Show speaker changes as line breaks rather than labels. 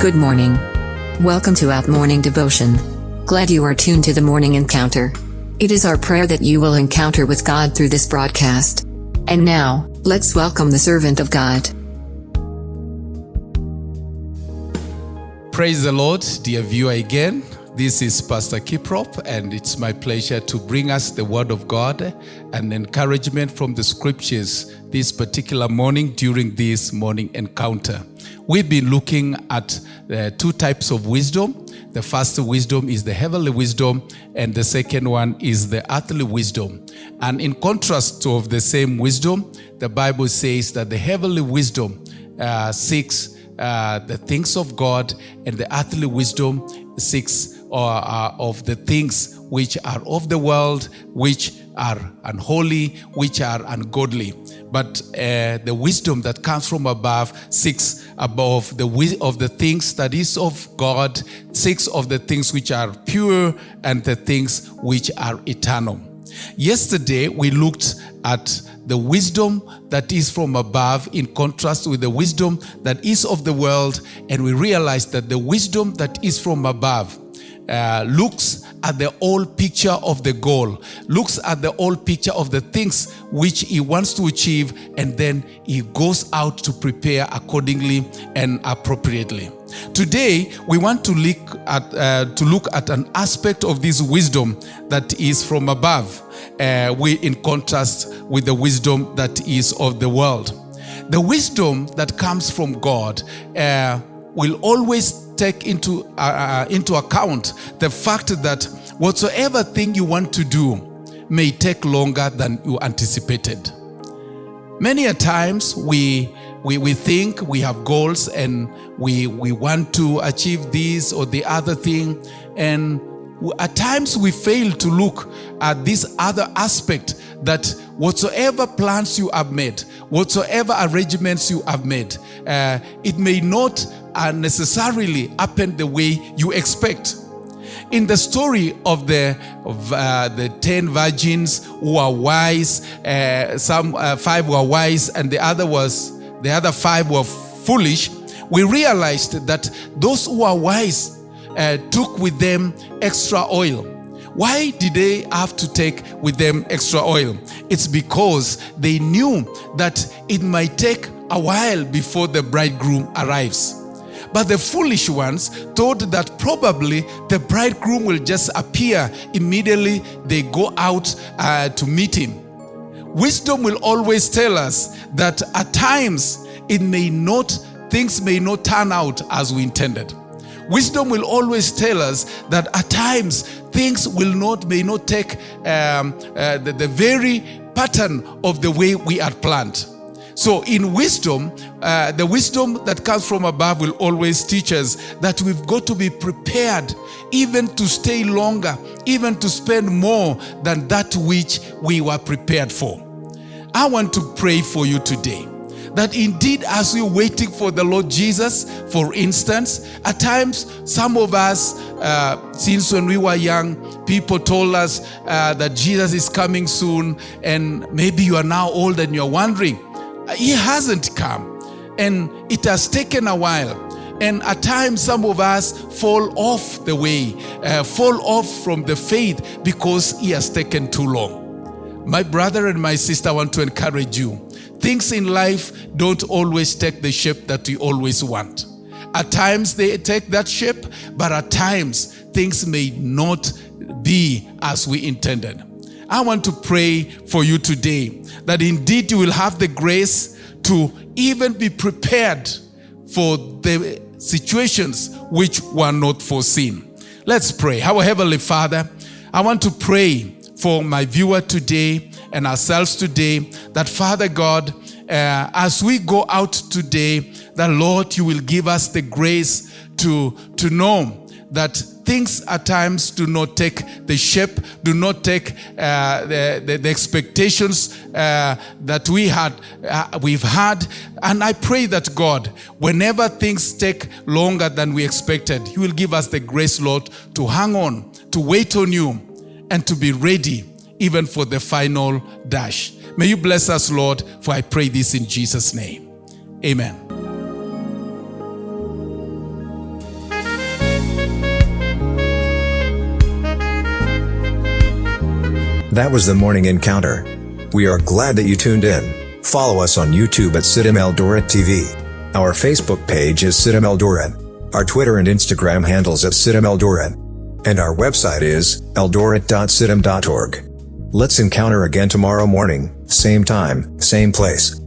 Good morning. Welcome to Out Morning Devotion. Glad you are tuned to the morning encounter. It is our prayer that you will encounter with God through this broadcast. And now, let's welcome the servant of God.
Praise the Lord, dear viewer, again. This is Pastor Kiprop, and it's my pleasure to bring us the Word of God and encouragement from the Scriptures this particular morning during this morning encounter. We've been looking at uh, two types of wisdom. The first wisdom is the heavenly wisdom, and the second one is the earthly wisdom. And in contrast to of the same wisdom, the Bible says that the heavenly wisdom uh, seeks uh, the things of God, and the earthly wisdom seeks uh, of the things which are of the world, which are unholy, which are ungodly. But uh, the wisdom that comes from above seeks above the of the things that is of God, seeks of the things which are pure and the things which are eternal. Yesterday we looked at the wisdom that is from above in contrast with the wisdom that is of the world and we realized that the wisdom that is from above uh, looks at the whole picture of the goal, looks at the whole picture of the things which he wants to achieve, and then he goes out to prepare accordingly and appropriately. Today, we want to look at, uh, to look at an aspect of this wisdom that is from above, uh, we in contrast with the wisdom that is of the world. The wisdom that comes from God uh, will always take into, uh, uh, into account the fact that whatsoever thing you want to do may take longer than you anticipated. Many a times we, we, we think we have goals and we, we want to achieve this or the other thing and at times we fail to look at this other aspect that whatsoever plans you have made, whatsoever arrangements you have made, uh, it may not uh, necessarily happen the way you expect. In the story of the of, uh, the ten virgins who are wise, uh, some uh, five were wise, and the other was the other five were foolish. We realized that those who are wise uh, took with them extra oil. Why did they have to take with them extra oil? It's because they knew that it might take a while before the bridegroom arrives. But the foolish ones thought that probably the bridegroom will just appear immediately they go out uh, to meet him. Wisdom will always tell us that at times it may not, things may not turn out as we intended. Wisdom will always tell us that at times things will not, may not take um, uh, the, the very pattern of the way we had planned. So in wisdom, uh, the wisdom that comes from above will always teach us that we've got to be prepared even to stay longer, even to spend more than that which we were prepared for. I want to pray for you today that indeed as we're waiting for the Lord Jesus, for instance, at times some of us, uh, since when we were young, people told us uh, that Jesus is coming soon and maybe you are now old and you're wondering, he hasn't come and it has taken a while. And at times, some of us fall off the way, uh, fall off from the faith because he has taken too long. My brother and my sister want to encourage you Things in life don't always take the shape that we always want. At times they take that shape, but at times things may not be as we intended. I want to pray for you today that indeed you will have the grace to even be prepared for the situations which were not foreseen. Let's pray. Our Heavenly Father, I want to pray for my viewer today and ourselves today that Father God, uh, as we go out today, that Lord, you will give us the grace to, to know that things at times do not take the shape, do not take uh, the, the, the, expectations uh, that we had, uh, we've had. And I pray that God, whenever things take longer than we expected, He will give us the grace, Lord, to hang on, to wait on you, and to be ready even for the final dash. May you bless us, Lord, for I pray this in Jesus' name. Amen.
That was the morning encounter. We are glad that you tuned in. Follow us on YouTube at CITAM Eldoret TV. Our Facebook page is CITAM Eldoret. Our Twitter and Instagram handles at CITAM Eldoret. And our website is eldoret.citam.org. Let's encounter again tomorrow morning, same time, same place.